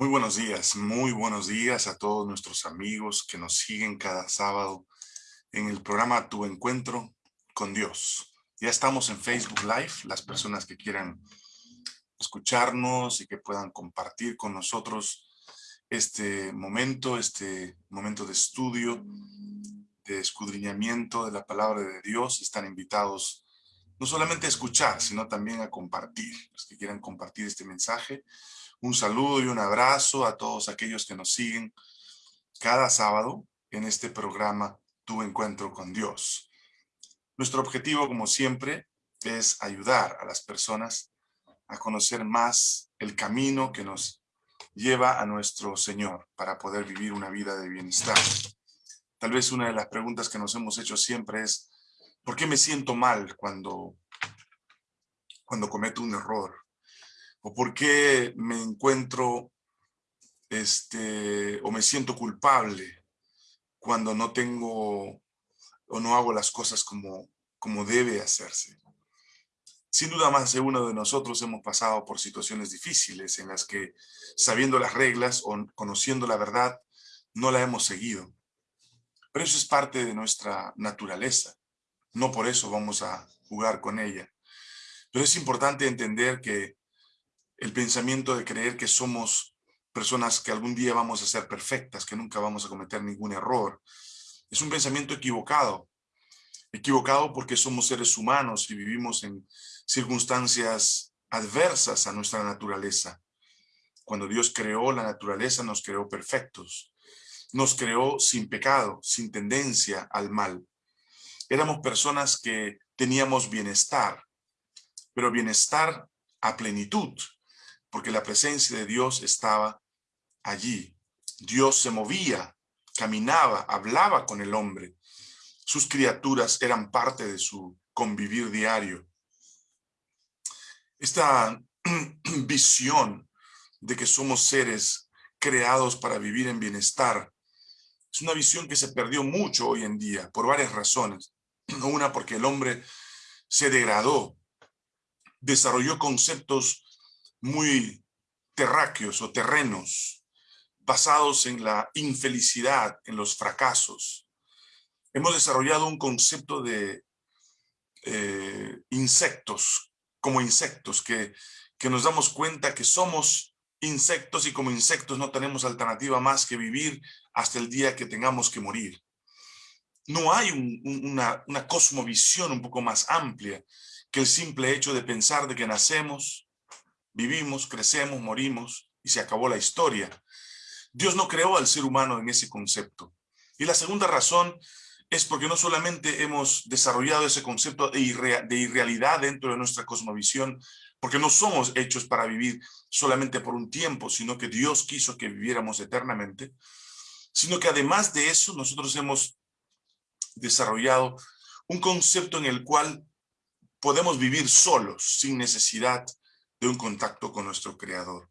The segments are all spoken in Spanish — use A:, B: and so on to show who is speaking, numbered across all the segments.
A: Muy buenos días, muy buenos días a todos nuestros amigos que nos siguen cada sábado en el programa Tu Encuentro con Dios. Ya estamos en Facebook Live, las personas que quieran escucharnos y que puedan compartir con nosotros este momento, este momento de estudio, de escudriñamiento de la palabra de Dios, están invitados no solamente a escuchar, sino también a compartir. Los que quieran compartir este mensaje, un saludo y un abrazo a todos aquellos que nos siguen cada sábado en este programa Tu Encuentro con Dios. Nuestro objetivo, como siempre, es ayudar a las personas a conocer más el camino que nos lleva a nuestro Señor para poder vivir una vida de bienestar. Tal vez una de las preguntas que nos hemos hecho siempre es, ¿por qué me siento mal cuando, cuando cometo un error? O por qué me encuentro este, o me siento culpable cuando no tengo o no hago las cosas como, como debe hacerse. Sin duda más de uno de nosotros hemos pasado por situaciones difíciles en las que sabiendo las reglas o conociendo la verdad no la hemos seguido. Pero eso es parte de nuestra naturaleza. No por eso vamos a jugar con ella. Pero es importante entender que el pensamiento de creer que somos personas que algún día vamos a ser perfectas, que nunca vamos a cometer ningún error. Es un pensamiento equivocado. Equivocado porque somos seres humanos y vivimos en circunstancias adversas a nuestra naturaleza. Cuando Dios creó la naturaleza, nos creó perfectos. Nos creó sin pecado, sin tendencia al mal. Éramos personas que teníamos bienestar, pero bienestar a plenitud, porque la presencia de Dios estaba allí. Dios se movía, caminaba, hablaba con el hombre. Sus criaturas eran parte de su convivir diario. Esta visión de que somos seres creados para vivir en bienestar es una visión que se perdió mucho hoy en día por varias razones. Una, porque el hombre se degradó, desarrolló conceptos muy terráqueos o terrenos, basados en la infelicidad, en los fracasos. Hemos desarrollado un concepto de eh, insectos, como insectos, que, que nos damos cuenta que somos insectos y como insectos no tenemos alternativa más que vivir hasta el día que tengamos que morir. No hay una, una cosmovisión un poco más amplia que el simple hecho de pensar de que nacemos, Vivimos, crecemos, morimos y se acabó la historia. Dios no creó al ser humano en ese concepto. Y la segunda razón es porque no solamente hemos desarrollado ese concepto de, irrealidad dentro de nuestra cosmovisión, porque no somos hechos para vivir solamente por un tiempo, sino que Dios quiso que viviéramos eternamente, sino que además de eso nosotros hemos desarrollado un concepto en el cual podemos vivir solos, sin necesidad de un contacto con nuestro Creador.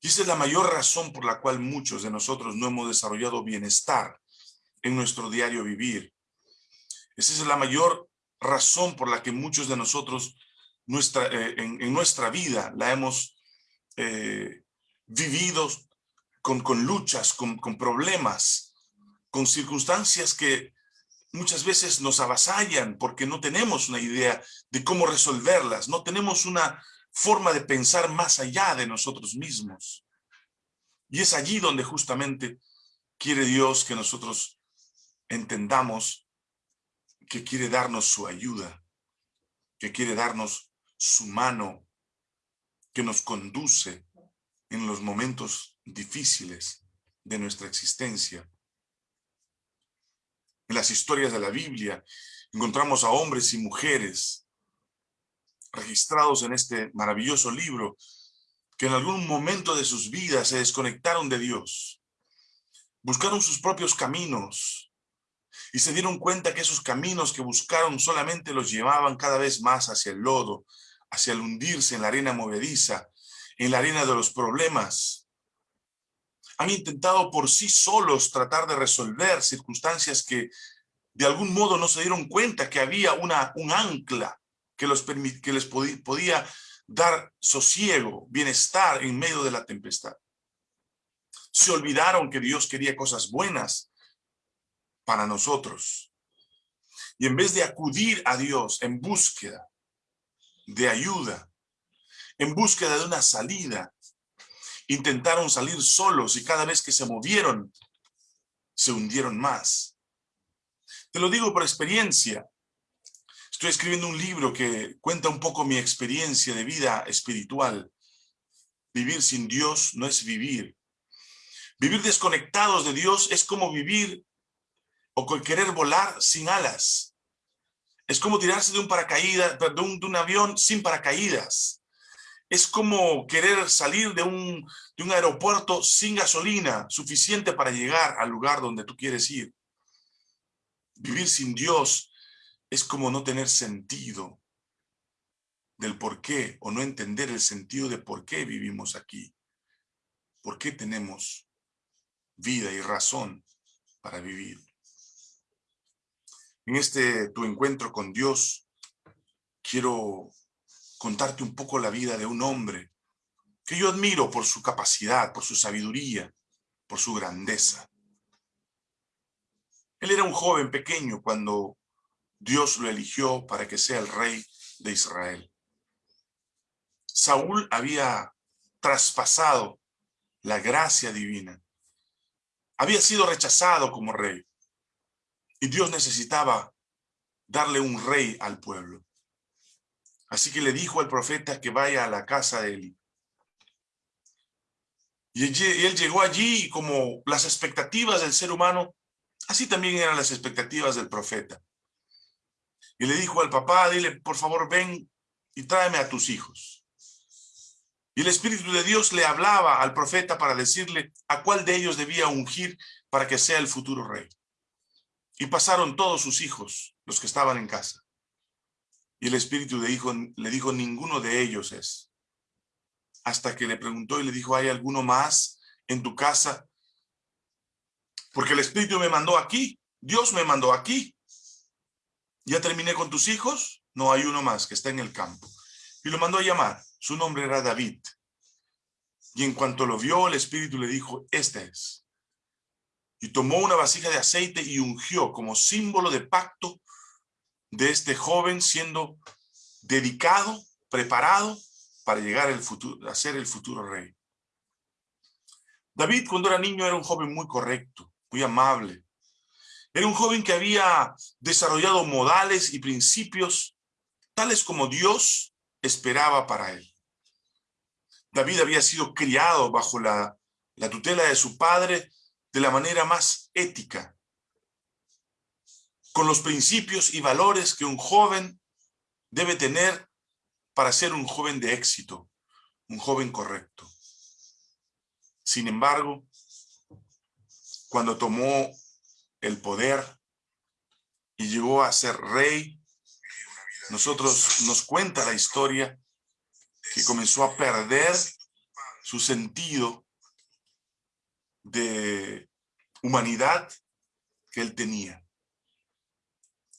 A: Y esa es la mayor razón por la cual muchos de nosotros no hemos desarrollado bienestar en nuestro diario vivir. Esa es la mayor razón por la que muchos de nosotros nuestra, eh, en, nuestra vida la hemos eh, vivido con, con luchas, con, con problemas, con circunstancias que muchas veces nos avasallan porque no tenemos una idea de cómo resolverlas, no tenemos una forma de pensar más allá de nosotros mismos. Y es allí donde justamente quiere Dios que nosotros entendamos que quiere darnos su ayuda, que quiere darnos su mano, que nos conduce en los momentos difíciles de nuestra existencia en las historias de la Biblia, encontramos a hombres y mujeres registrados en este maravilloso libro que en algún momento de sus vidas se desconectaron de Dios, buscaron sus propios caminos y se dieron cuenta que esos caminos que buscaron solamente los llevaban cada vez más hacia el lodo, hacia el hundirse en la arena movediza, en la arena de los problemas, han intentado por sí solos tratar de resolver circunstancias que de algún modo no se dieron cuenta que había una, un ancla que, los que les podía dar sosiego, bienestar en medio de la tempestad. Se olvidaron que Dios quería cosas buenas para nosotros. Y en vez de acudir a Dios en búsqueda de ayuda, en búsqueda de una salida, intentaron salir solos y cada vez que se movieron, se hundieron más. Te lo digo por experiencia. Estoy escribiendo un libro que cuenta un poco mi experiencia de vida espiritual. Vivir sin Dios no es vivir. Vivir desconectados de Dios es como vivir o querer volar sin alas. Es como tirarse de un paracaídas, de un, de un avión sin paracaídas. Es como querer salir de un, aeropuerto sin gasolina suficiente para llegar al lugar donde tú quieres ir. Vivir sin Dios es como no tener sentido del por qué o no entender el sentido de por qué vivimos aquí. ¿Por qué tenemos vida y razón para vivir? En este tu encuentro con Dios, quiero contarte un poco la vida de un hombre que yo admiro por su capacidad, por su sabiduría, por su grandeza. Él era un joven pequeño cuando Dios lo eligió para que sea el rey de Israel. Saúl había traspasado la gracia divina. Había sido rechazado como rey. Y Dios necesitaba darle un rey al pueblo. Así que le dijo al profeta que vaya a la casa de Eli. Y él llegó allí y como las expectativas del ser humano, así también eran las expectativas del profeta. Y le dijo al papá, dile, por favor, ven y tráeme a tus hijos. Y el Espíritu de Dios le hablaba al profeta para decirle a cuál de ellos debía ungir para que sea el futuro rey. Y pasaron todos sus hijos, los que estaban en casa. Y el espíritu de hijo le dijo, ninguno de ellos es. Hasta que le preguntó y le dijo, ¿hay alguno más en tu casa? Porque el espíritu me mandó aquí, Dios me mandó aquí. ¿Ya terminé con tus hijos? No, hay uno más que está en el campo. Y lo mandó a llamar. Su nombre era David. Y en cuanto lo vio, el espíritu le dijo, este es. Y tomó una vasija de aceite y ungió como símbolo de pacto de este joven siendo dedicado, preparado para llegar el futuro, a ser el futuro rey. David cuando era niño era un joven muy correcto, muy amable. Era un joven que había desarrollado modales y principios tales como Dios esperaba para él. David había sido criado bajo la, la tutela de su padre de la manera más ética, con los principios y valores que un joven debe tener para ser un joven de éxito, un joven correcto. Sin embargo, cuando tomó el poder y llegó a ser rey, nosotros nos cuenta la historia que comenzó a perder su sentido de humanidad que él tenía.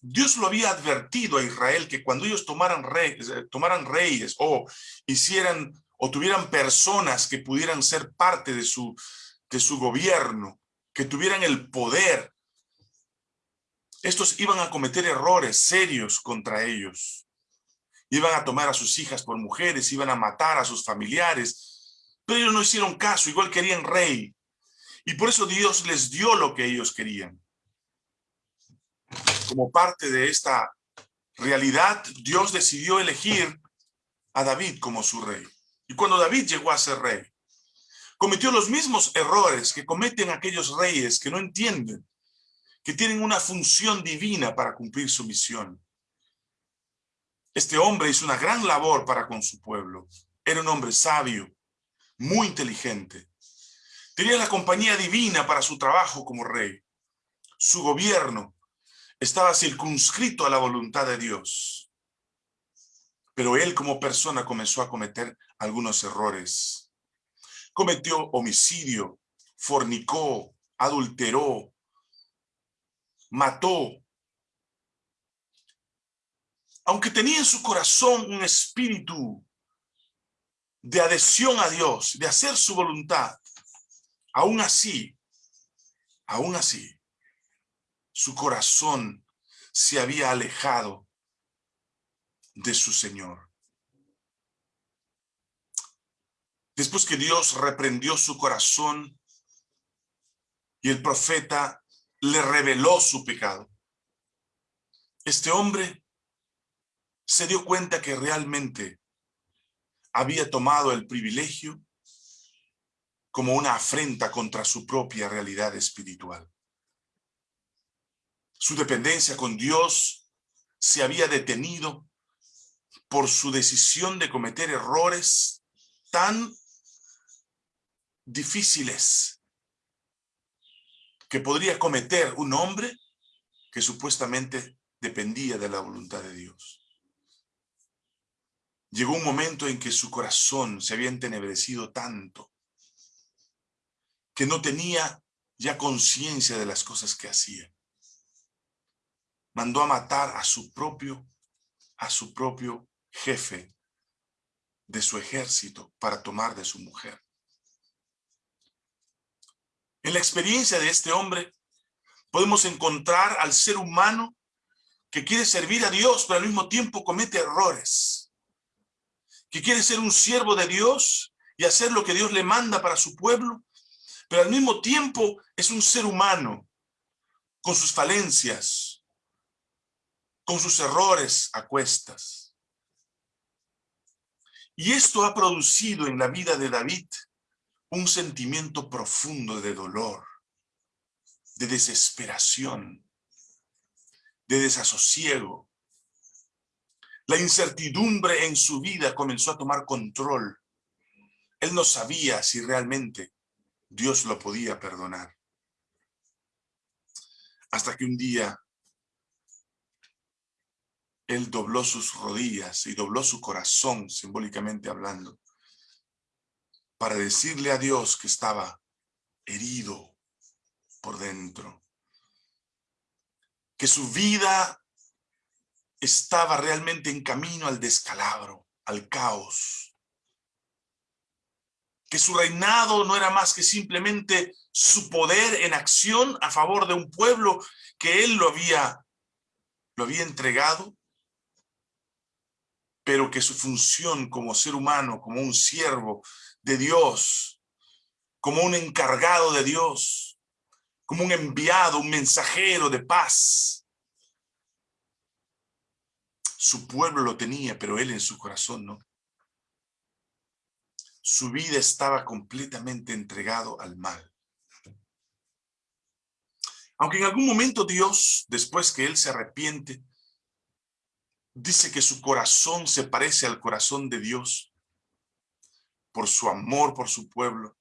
A: Dios lo había advertido a Israel que cuando ellos eh, tomaran reyes o hicieran o tuvieran personas que pudieran ser parte de su gobierno, que tuvieran el poder, estos iban a cometer errores serios contra ellos. Iban a tomar a sus hijas por mujeres, iban a matar a sus familiares, pero ellos no hicieron caso, igual querían rey. Y por eso Dios les dio lo que ellos querían como parte de esta realidad, Dios decidió elegir a David como su rey. Y cuando David llegó a ser rey, cometió los mismos errores que cometen aquellos reyes que no entienden, que tienen una función divina para cumplir su misión. Este hombre hizo una gran labor para con su pueblo. Era un hombre sabio, muy inteligente. Tenía la compañía divina para su trabajo como rey. Su gobierno estaba circunscrito a la voluntad de Dios. Pero él como persona comenzó a cometer algunos errores. Cometió homicidio, fornicó, adulteró, mató. Aunque tenía en su corazón un espíritu de adhesión a Dios, de hacer su voluntad, Aún así, aún así, su corazón se había alejado de su Señor. Después que Dios reprendió su corazón y el profeta le reveló su pecado, este hombre se dio cuenta que realmente había tomado el privilegio como una afrenta contra su propia realidad espiritual. Su dependencia con Dios se había detenido por su decisión de cometer errores tan difíciles que podría cometer un hombre que supuestamente dependía de la voluntad de Dios. Llegó un momento en que su corazón se había entenebrecido tanto que no tenía ya conciencia de las cosas que hacía. Mandó a matar a su propio, a su propio jefe de su ejército para tomar de su mujer. En la experiencia de este hombre podemos encontrar al ser humano que quiere servir a Dios, pero al mismo tiempo comete errores. Que quiere ser un siervo de Dios y hacer lo que Dios le manda para su pueblo, pero al mismo tiempo es un ser humano con sus falencias, con sus errores a cuestas. Y esto ha producido en la vida de David un sentimiento profundo de dolor, de desesperación, de desasosiego. La incertidumbre en su vida comenzó a tomar control. Él no sabía si realmente Dios lo podía perdonar. Hasta que un día él dobló sus rodillas y dobló su corazón, simbólicamente hablando, para decirle a Dios que estaba herido por dentro, que su vida estaba realmente en camino al descalabro, al caos, que su reinado no era más que simplemente su poder en acción a favor de un pueblo que él lo había, lo había entregado, pero que su función como ser humano, como un siervo de Dios, como un encargado de Dios, como un enviado, un mensajero de paz, su pueblo lo tenía, pero él en su corazón no su vida estaba completamente entregado al mal. Aunque en algún momento Dios, después que él se arrepiente, dice que su corazón se parece al corazón de Dios por su amor por su pueblo,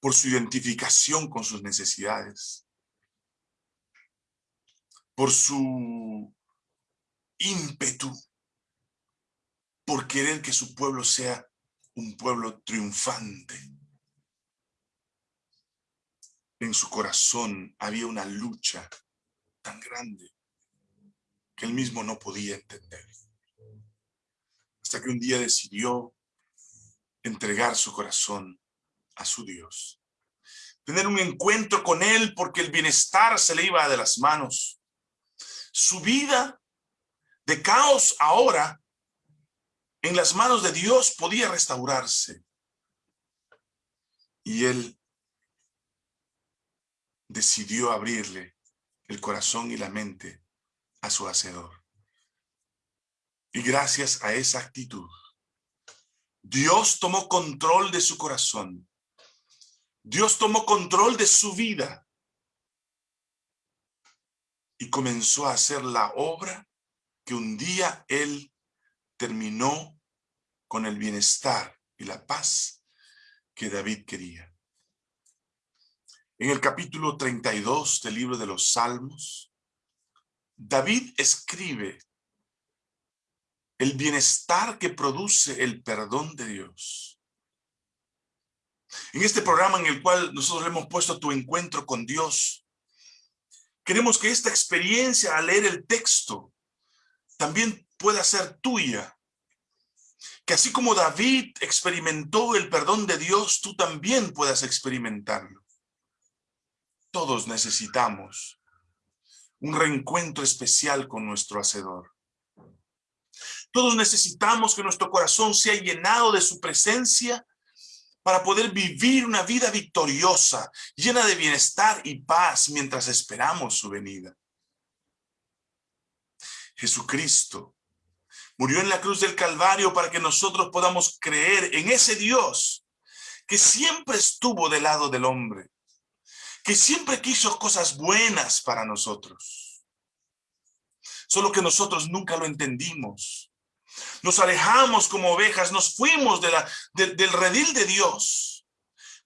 A: por su identificación con sus necesidades, por su ímpetu, por querer que su pueblo sea un pueblo triunfante. En su corazón había una lucha tan grande que él mismo no podía entender. Hasta que un día decidió entregar su corazón a su Dios. Tener un encuentro con él porque el bienestar se le iba de las manos. Su vida de caos ahora en las manos de Dios podía restaurarse. Y él decidió abrirle el corazón y la mente a su hacedor. Y gracias a esa actitud, Dios tomó control de su corazón. Dios tomó control de su vida. Y comenzó a hacer la obra que un día él terminó con el bienestar y la paz que David quería. En el capítulo 32 del libro de los Salmos, David escribe el bienestar que produce el perdón de Dios. En este programa en el cual nosotros hemos puesto tu encuentro con Dios, queremos que esta experiencia al leer el texto también pueda ser tuya. que así como David experimentó el perdón de Dios, tú también puedas experimentarlo. Todos necesitamos un reencuentro especial con nuestro Hacedor. Todos necesitamos que nuestro corazón sea llenado de su presencia para poder vivir una vida victoriosa, llena de bienestar y paz mientras esperamos su venida. Jesucristo murió en la cruz del Calvario para que nosotros podamos creer en ese Dios que siempre estuvo del lado del hombre, que siempre quiso cosas buenas para nosotros. Solo que nosotros nunca lo entendimos. Nos alejamos como ovejas, nos fuimos del redil de Dios,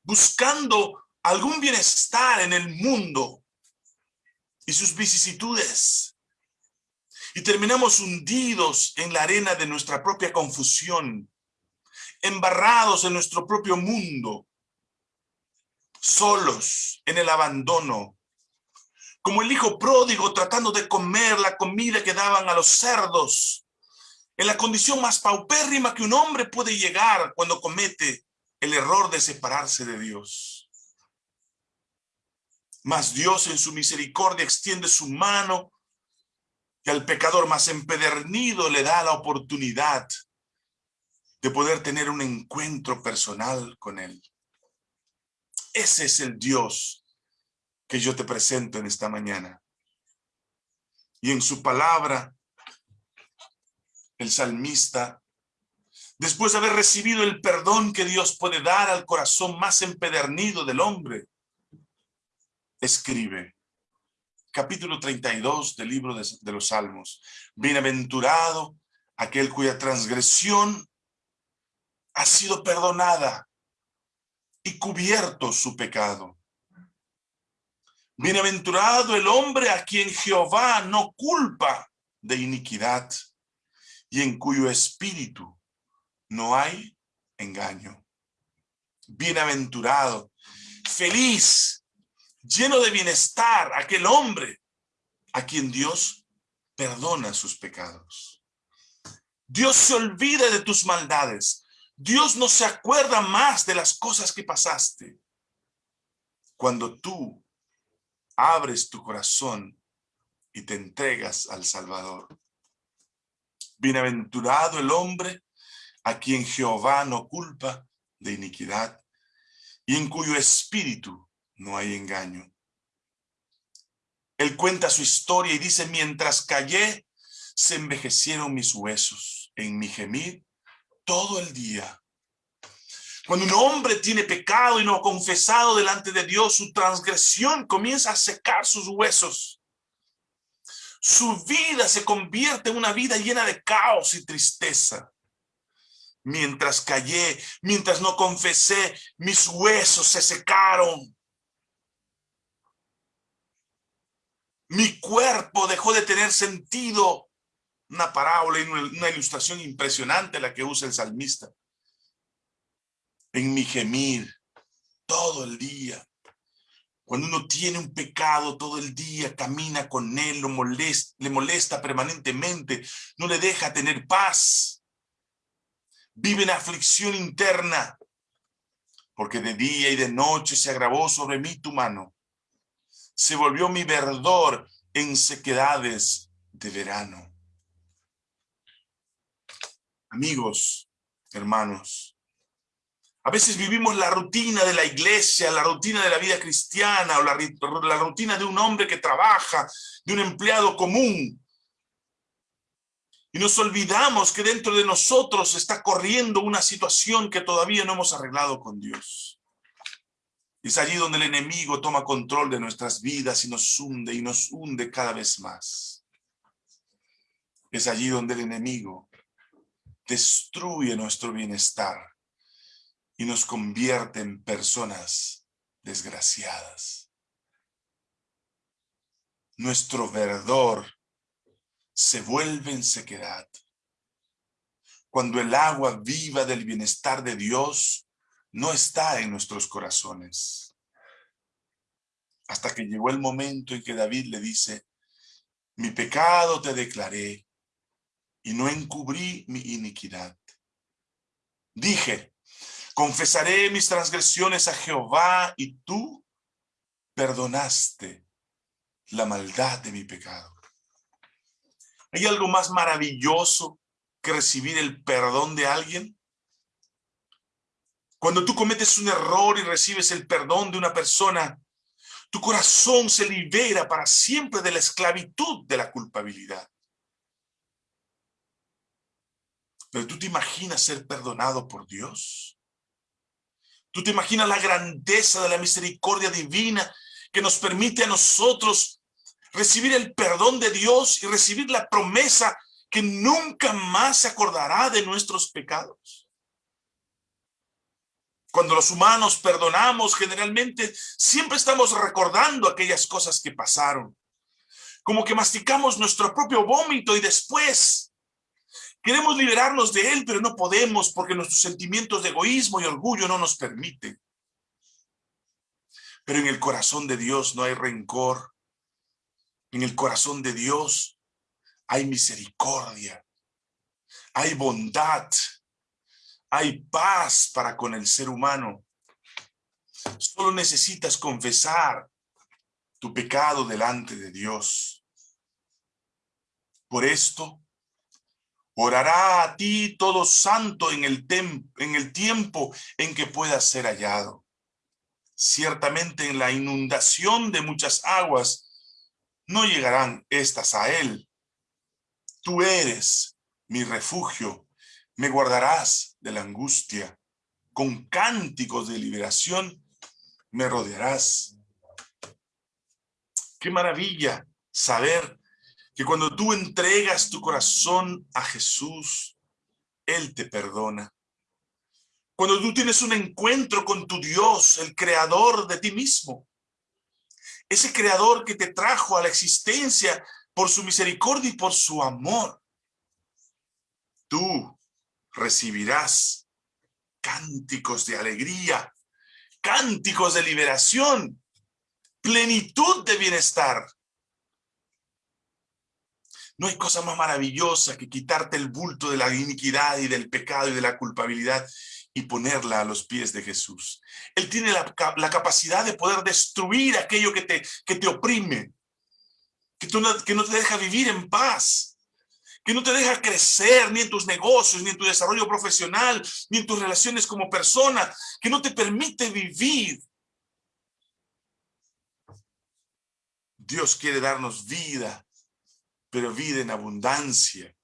A: buscando algún bienestar en el mundo y sus vicisitudes. Y terminamos hundidos en la arena de nuestra propia confusión, embarrados en nuestro propio mundo, solos en el abandono, como el hijo pródigo tratando de comer la comida que daban a los cerdos, en la condición más paupérrima que un hombre puede llegar cuando comete el error de separarse de Dios. Mas Dios en su misericordia extiende su mano y al pecador más empedernido le da la oportunidad de poder tener un encuentro personal con Él. Ese es el Dios que yo te presento en esta mañana. Y en su palabra el salmista, después de haber recibido el perdón que Dios puede dar al corazón más empedernido del hombre, escribe, capítulo 32 del libro de, de los Salmos, Bienaventurado aquel cuya transgresión ha sido perdonada y cubierto su pecado. Bienaventurado el hombre a quien Jehová no culpa de iniquidad y en cuyo espíritu no hay engaño. Bienaventurado, feliz, lleno de bienestar, aquel hombre a quien Dios perdona sus pecados. Dios se olvida de tus maldades. Dios no se acuerda más de las cosas que pasaste. Cuando tú abres tu corazón y te entregas al Salvador. Bienaventurado el hombre a quien Jehová no culpa de iniquidad y en cuyo espíritu no hay engaño. Él cuenta su historia y dice, mientras callé, se envejecieron mis huesos en mi gemir todo el día. Cuando un hombre tiene pecado y no ha confesado delante de Dios, su transgresión comienza a secar sus huesos su vida se convierte en una vida llena de caos y tristeza. Mientras callé, mientras no confesé, mis huesos se secaron. Mi cuerpo dejó de tener sentido. Una parábola y una ilustración impresionante la que usa el salmista. En mi gemir todo el día cuando uno tiene un pecado todo el día, camina con él, lo molesta, le molesta permanentemente, no le deja tener paz. Vive en aflicción interna, porque de día y de noche se agravó sobre mí tu mano. Se volvió mi verdor en sequedades de verano. Amigos, hermanos, a veces vivimos la rutina de la iglesia, la rutina de la vida cristiana, o la, rutina de un hombre que trabaja, de un empleado común. Y nos olvidamos que dentro de nosotros está corriendo una situación que todavía no hemos arreglado con Dios. Es allí donde el enemigo toma control de nuestras vidas y nos hunde y nos hunde cada vez más. Es allí donde el enemigo destruye nuestro bienestar y nos convierte en personas desgraciadas. Nuestro verdor se vuelve en sequedad. Cuando el agua viva del bienestar de Dios no está en nuestros corazones. Hasta que llegó el momento en que David le dice, mi pecado te declaré y no encubrí mi iniquidad. Dije, confesaré mis transgresiones a Jehová y tú perdonaste la maldad de mi pecado. ¿Hay algo más maravilloso que recibir el perdón de alguien? Cuando tú cometes un error y recibes el perdón de una persona, tu corazón se libera para siempre de la esclavitud de la culpabilidad. Pero tú te imaginas ser perdonado por Dios. Tú te imaginas la grandeza de la misericordia divina que nos permite a nosotros recibir el perdón de Dios y recibir la promesa que nunca más se acordará de nuestros pecados. Cuando los humanos perdonamos, generalmente siempre estamos recordando aquellas cosas que pasaron. Como que masticamos nuestro propio vómito y después Queremos liberarnos de él, pero no podemos porque nuestros sentimientos de egoísmo y orgullo no nos permiten. Pero en el corazón de Dios no hay rencor. En el corazón de Dios hay misericordia, hay bondad, hay paz para con el ser humano. Solo necesitas confesar tu pecado delante de Dios. Por esto, Orará a ti todo santo en el, en el tiempo en que pueda ser hallado. Ciertamente en la inundación de muchas aguas no llegarán estas a él. Tú eres mi refugio, me guardarás de la angustia. Con cánticos de liberación me rodearás. Qué maravilla saber que cuando tú entregas tu corazón a Jesús, Él te perdona. Cuando tú tienes un encuentro con tu Dios, el creador de ti mismo, ese creador que te trajo a la existencia por su misericordia y por su amor, tú recibirás cánticos de alegría, cánticos de liberación, plenitud de bienestar, no hay cosa más maravillosa que quitarte el bulto de la iniquidad y del pecado y de la culpabilidad y ponerla a los pies de Jesús. Él tiene la, capacidad de poder destruir aquello que te, que te oprime, que, no, que no te deja vivir en paz, que no te deja crecer ni en tus negocios, ni en tu desarrollo profesional, ni en tus relaciones como persona, que no te permite vivir. Dios quiere darnos vida pero vida en abundancia.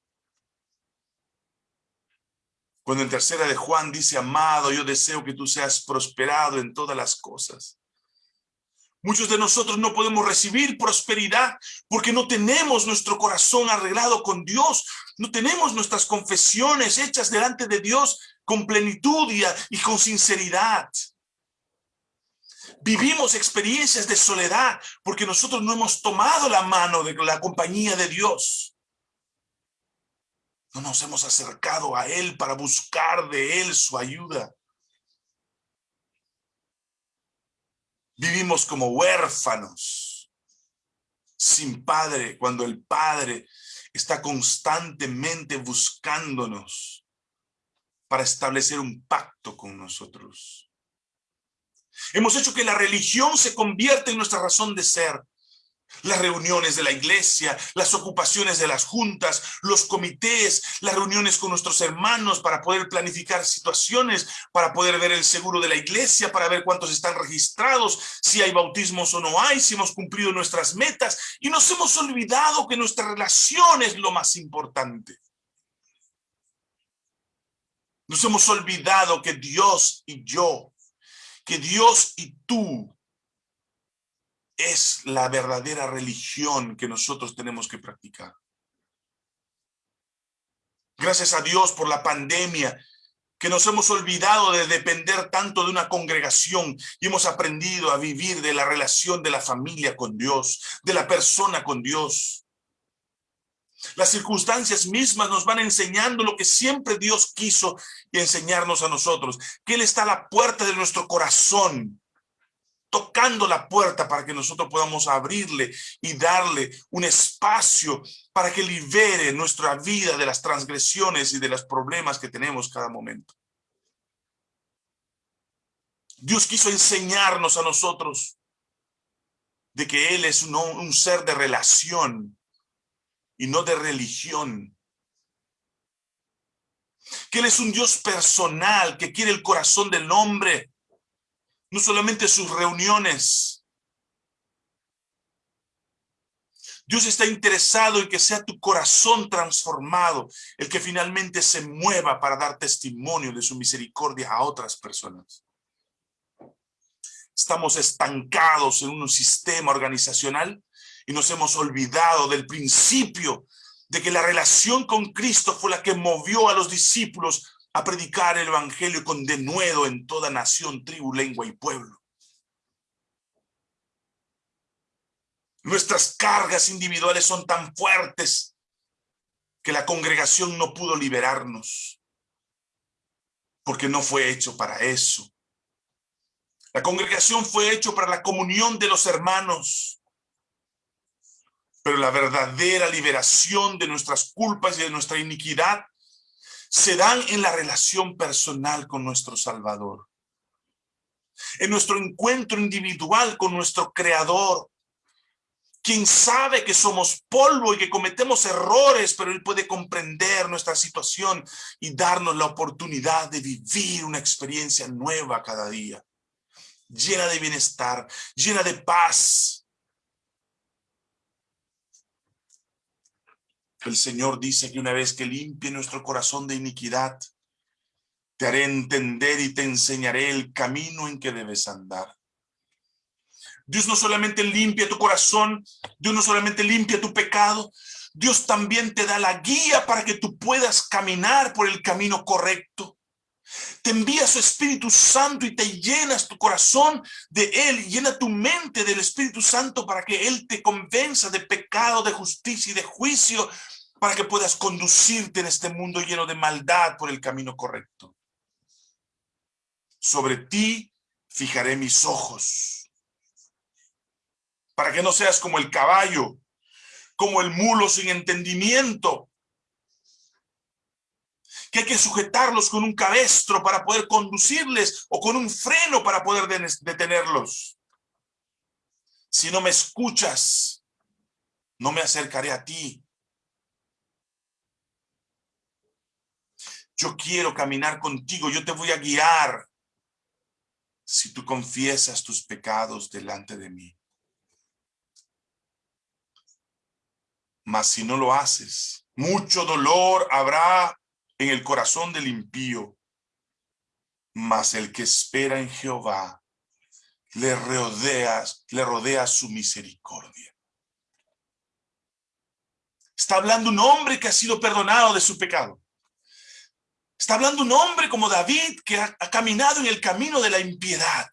A: Cuando en tercera de Juan dice, amado, yo deseo que tú seas prosperado en todas las cosas. Muchos de nosotros no podemos recibir prosperidad porque no tenemos nuestro corazón arreglado con Dios. No tenemos nuestras confesiones hechas delante de Dios con plenitud y, con sinceridad. Vivimos experiencias de soledad porque nosotros no hemos tomado la mano de la compañía de Dios. No nos hemos acercado a Él para buscar de Él su ayuda. Vivimos como huérfanos, sin padre, cuando el Padre está constantemente buscándonos para establecer un pacto con nosotros. Hemos hecho que la religión se convierta en nuestra razón de ser. Las reuniones de la iglesia, las ocupaciones de las juntas, los comités, las reuniones con nuestros hermanos para poder planificar situaciones, para poder ver el seguro de la iglesia, para ver cuántos están registrados, si hay bautismos o no hay, si hemos cumplido nuestras metas. Y nos hemos olvidado que nuestra relación es lo más importante. Nos hemos olvidado que Dios y yo que Dios y tú es la verdadera religión que nosotros tenemos que practicar. Gracias a Dios por la pandemia, que nos hemos olvidado de depender tanto de una congregación y hemos aprendido a vivir de la relación de la familia con Dios, de la persona con Dios. Las circunstancias mismas nos van enseñando lo que siempre Dios quiso enseñarnos a nosotros, que Él está a la puerta de nuestro corazón, tocando la puerta para que nosotros podamos abrirle y darle un espacio para que libere nuestra vida de las transgresiones y de los problemas que tenemos cada momento. Dios quiso enseñarnos a nosotros de que Él es un, un ser de relación y no de religión. Que Él es un Dios personal que quiere el corazón del hombre, no solamente sus reuniones. Dios está interesado en que sea tu corazón transformado, el que finalmente se mueva para dar testimonio de su misericordia a otras personas. Estamos estancados en un sistema organizacional y nos hemos olvidado del principio de que la relación con Cristo fue la que movió a los discípulos a predicar el evangelio con denuedo en toda nación, tribu, lengua y pueblo. Nuestras cargas individuales son tan fuertes que la congregación no pudo liberarnos, porque no fue hecho para eso. La congregación fue hecho para la comunión de los hermanos, pero la verdadera liberación de nuestras culpas y de nuestra iniquidad se dan en la relación personal con nuestro Salvador. En nuestro encuentro individual con nuestro Creador. Quien sabe que somos polvo y que cometemos errores, pero Él puede comprender nuestra situación y darnos la oportunidad de vivir una experiencia nueva cada día. Llena de bienestar, llena de paz, El Señor dice que una vez que limpie nuestro corazón de iniquidad, te haré entender y te enseñaré el camino en que debes andar. Dios no solamente limpia tu corazón, Dios no solamente limpia tu pecado, Dios también te da la guía para que tú puedas caminar por el camino correcto. Te envía su Espíritu Santo y te llenas tu corazón de Él, llena tu mente del Espíritu Santo para que Él te convenza de pecado, de justicia y de juicio, para que puedas conducirte en este mundo lleno de maldad por el camino correcto. Sobre ti fijaré mis ojos, para que no seas como el caballo, como el mulo sin entendimiento, que hay que sujetarlos con un cabestro para poder conducirles o con un freno para poder detenerlos. Si no me escuchas, no me acercaré a ti. Yo quiero caminar contigo, yo te voy a guiar. Si tú confiesas tus pecados delante de mí. Mas si no lo haces, mucho dolor habrá en el corazón del impío. Mas el que espera en Jehová, le rodea, le rodea su misericordia. Está hablando un hombre que ha sido perdonado de su pecado. Está hablando un hombre como David que ha, caminado en el camino de la impiedad,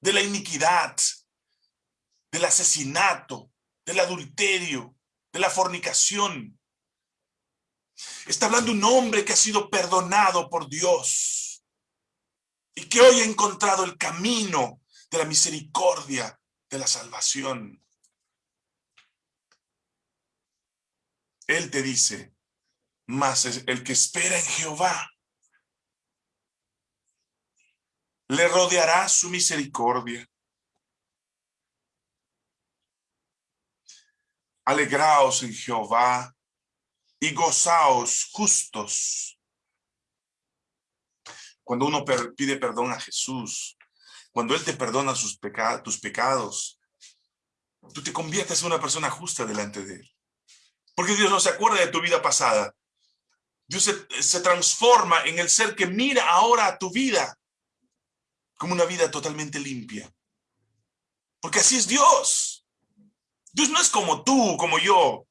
A: de la iniquidad, del asesinato, del adulterio, de la fornicación. Está hablando un hombre que ha sido perdonado por Dios y que hoy ha encontrado el camino de la misericordia, de la salvación. Él te dice, mas el que espera en Jehová le rodeará su misericordia. Alegraos en Jehová y gozaos justos. Cuando uno pide perdón a Jesús, cuando Él te perdona sus tus pecados, tú te conviertes en una persona justa delante de Él. Porque Dios no se acuerda de tu vida pasada. Dios se, transforma en el ser que mira ahora a tu vida como una vida totalmente limpia. Porque así es Dios. Dios no es como tú, como yo.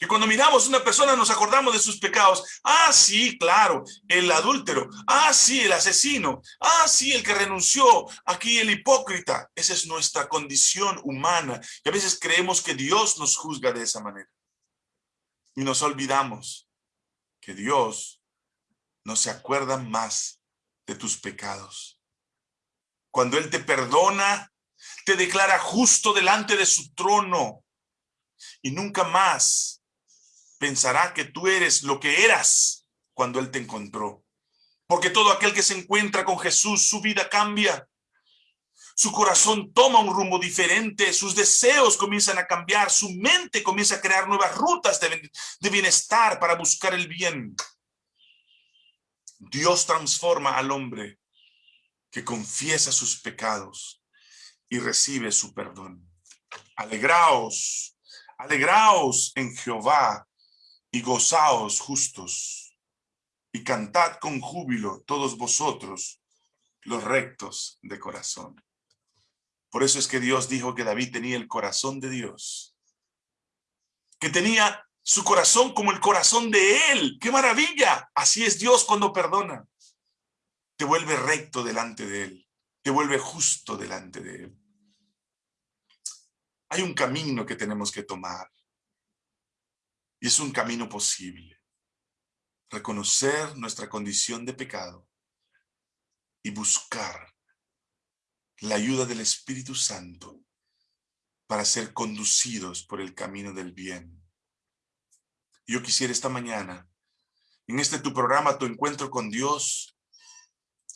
A: Y cuando miramos una persona nos acordamos de sus pecados. Ah, sí, claro, el adúltero. Ah, sí, el asesino. Ah, sí, el que renunció. Aquí el hipócrita. Esa es nuestra condición humana. Y a veces creemos que Dios nos juzga de esa manera. Y nos olvidamos que Dios no se acuerda más de tus pecados. Cuando Él te perdona, te declara justo delante de su trono y nunca más pensará que tú eres lo que eras cuando Él te encontró. Porque todo aquel que se encuentra con Jesús, su vida cambia. Su corazón toma un rumbo diferente, sus deseos comienzan a cambiar, su mente comienza a crear nuevas rutas de, bienestar para buscar el bien. Dios transforma al hombre que confiesa sus pecados y recibe su perdón. Alegraos, alegraos en Jehová y gozaos justos y cantad con júbilo todos vosotros los rectos de corazón. Por eso es que Dios dijo que David tenía el corazón de Dios. Que tenía su corazón como el corazón de Él. ¡Qué maravilla! Así es Dios cuando perdona. Te vuelve recto delante de Él. Te vuelve justo delante de Él. Hay un camino que tenemos que tomar. Y es un camino posible. Reconocer nuestra condición de pecado y buscar la ayuda del Espíritu Santo para ser conducidos por el camino del bien. Yo quisiera esta mañana, en este tu programa, tu encuentro con Dios,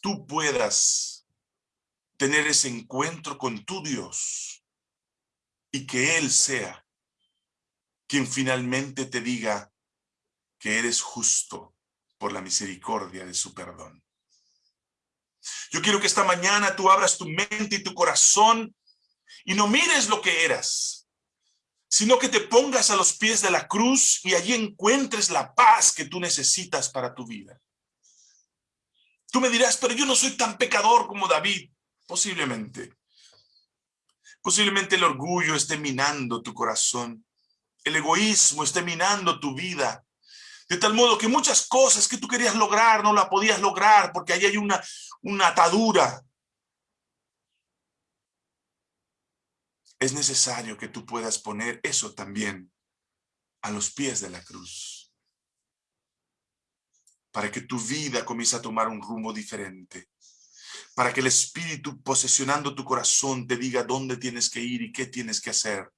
A: tú puedas tener ese encuentro con tu Dios y que Él sea quien finalmente te diga que eres justo por la misericordia de su perdón. Yo quiero que esta mañana tú abras tu mente y tu corazón y no mires lo que eras, sino que te pongas a los pies de la cruz y allí encuentres la paz que tú necesitas para tu vida. Tú me dirás, pero yo no soy tan pecador como David. Posiblemente. Posiblemente el orgullo esté minando tu corazón. El egoísmo esté minando tu vida. De tal modo que muchas cosas que tú querías lograr no la podías lograr porque ahí hay una, una atadura. Es necesario que tú puedas poner eso también a los pies de la cruz. Para que tu vida comience a tomar un rumbo diferente. Para que el Espíritu posesionando tu corazón te diga dónde tienes que ir y qué tienes que hacer.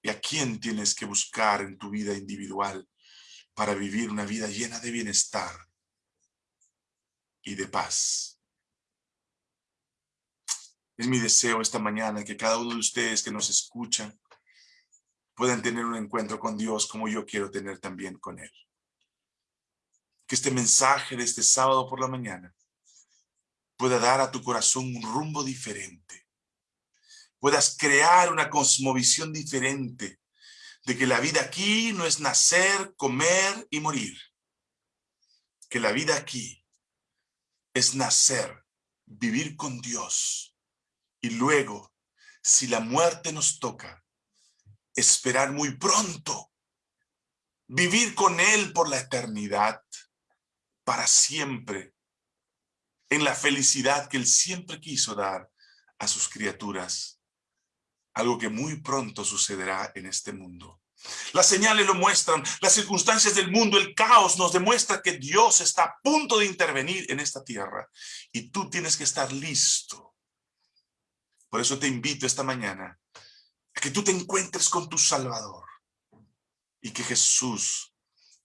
A: Y a quién tienes que buscar en tu vida individual para vivir una vida llena de bienestar y de paz. Es mi deseo esta mañana que cada uno de ustedes que nos escuchan puedan tener un encuentro con Dios como yo quiero tener también con Él. Que este mensaje de este sábado por la mañana pueda dar a tu corazón un rumbo diferente. Puedas crear una cosmovisión diferente de que la vida aquí no es nacer, comer y morir. Que la vida aquí es nacer, vivir con Dios y luego, si la muerte nos toca, esperar muy pronto, vivir con Él por la eternidad, para siempre, en la felicidad que Él siempre quiso dar a sus criaturas, algo que muy pronto sucederá en este mundo. Las señales lo muestran, las circunstancias del mundo, el caos nos demuestra que Dios está a punto de intervenir en esta tierra y tú tienes que estar listo por eso te invito esta mañana a que tú te encuentres con tu Salvador y que Jesús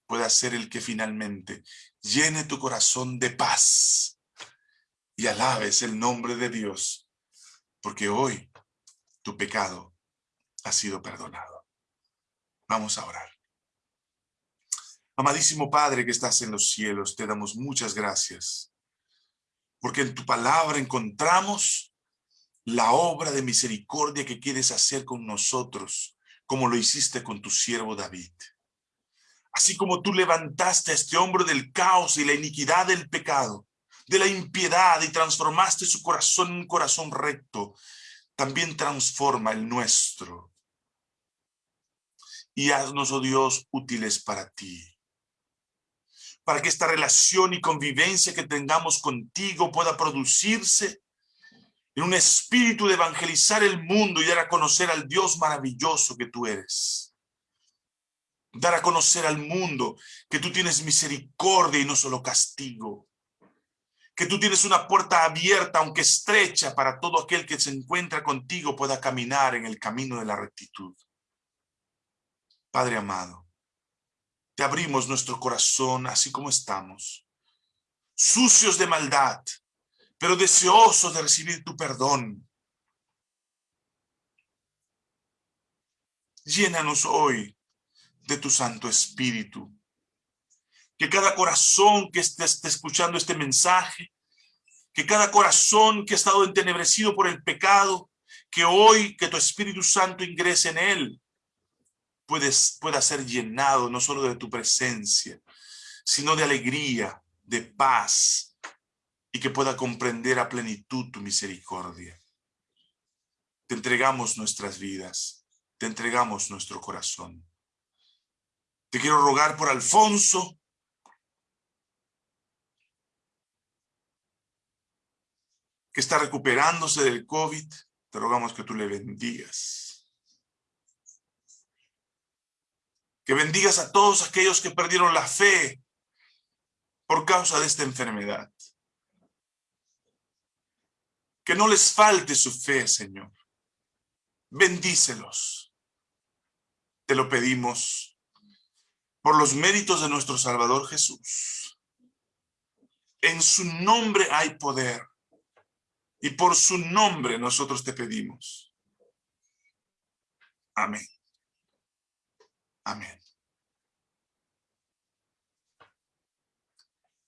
A: pueda ser el que finalmente llene tu corazón de paz y alabes el nombre de Dios, porque hoy tu pecado ha sido perdonado. Vamos a orar. Amadísimo Padre que estás en los cielos, te damos muchas gracias, porque en tu palabra encontramos la obra de misericordia que quieres hacer con nosotros, como lo hiciste con tu siervo David. Así como tú levantaste a este hombre del caos y la iniquidad del pecado, de la impiedad y transformaste su corazón en un corazón recto, también transforma el nuestro. Y haznos, oh Dios, útiles para ti. Para que esta relación y convivencia que tengamos contigo pueda producirse en un espíritu de evangelizar el mundo y dar a conocer al Dios maravilloso que tú eres. Dar a conocer al mundo que tú tienes misericordia y no solo castigo. Que tú tienes una puerta abierta, aunque estrecha, para todo aquel que se encuentra contigo pueda caminar en el camino de la rectitud. Padre amado, te abrimos nuestro corazón así como estamos, sucios de maldad, pero deseosos de recibir tu perdón. Llénanos hoy de tu Santo Espíritu. Que cada corazón que esté, escuchando este mensaje, que cada corazón que ha estado entenebrecido por el pecado, que hoy que tu Espíritu Santo ingrese en él, puedes, pueda ser llenado no solo de tu presencia, sino de alegría, de paz, y que pueda comprender a plenitud tu misericordia. Te entregamos nuestras vidas, te entregamos nuestro corazón. Te quiero rogar por Alfonso, que está recuperándose del COVID, te rogamos que tú le bendigas. Que bendigas a todos aquellos que perdieron la fe por causa de esta enfermedad. Que no les falte su fe, Señor. Bendícelos. Te lo pedimos por los méritos de nuestro Salvador Jesús. En su nombre hay poder. Y por su nombre nosotros te pedimos. Amén. Amén.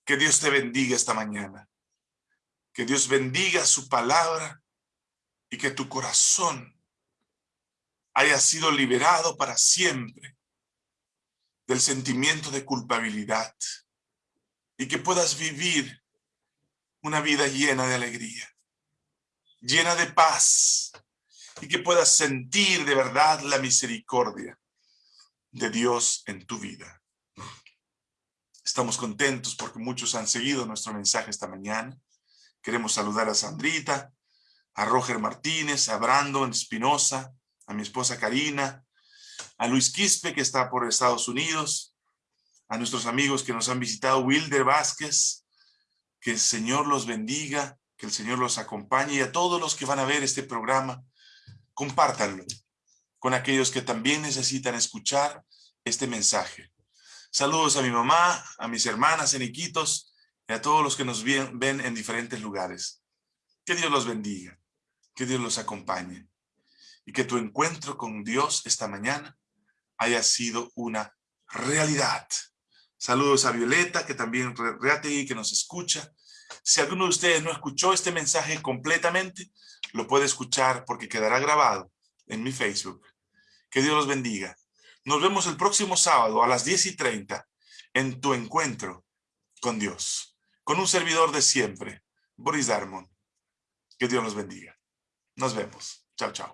A: Que Dios te bendiga esta mañana. Que Dios bendiga su palabra y que tu corazón haya sido liberado para siempre del sentimiento de culpabilidad y que puedas vivir una vida llena de alegría llena de paz y que puedas sentir de verdad la misericordia de Dios en tu vida. Estamos contentos porque muchos han seguido nuestro mensaje esta mañana. Queremos saludar a Sandrita, a Roger Martínez, a Brandon Espinosa, a mi esposa Karina, a Luis Quispe que está por Estados Unidos, a nuestros amigos que nos han visitado, Wilder Vázquez, que el Señor los bendiga, que el Señor los acompañe y a todos los que van a ver este programa, compártanlo con aquellos que también necesitan escuchar este mensaje. Saludos a mi mamá, a mis hermanas en Iquitos y a todos los que nos ven, en diferentes lugares. Que Dios los bendiga, que Dios los acompañe y que tu encuentro con Dios esta mañana haya sido una realidad. Saludos a Violeta, que también y que nos escucha, si alguno de ustedes no escuchó este mensaje completamente, lo puede escuchar porque quedará grabado en mi Facebook. Que Dios los bendiga. Nos vemos el próximo sábado a las 10 y 30 en tu encuentro con Dios, con un servidor de siempre, Boris Darmon. Que Dios los bendiga. Nos vemos. Chao, chao.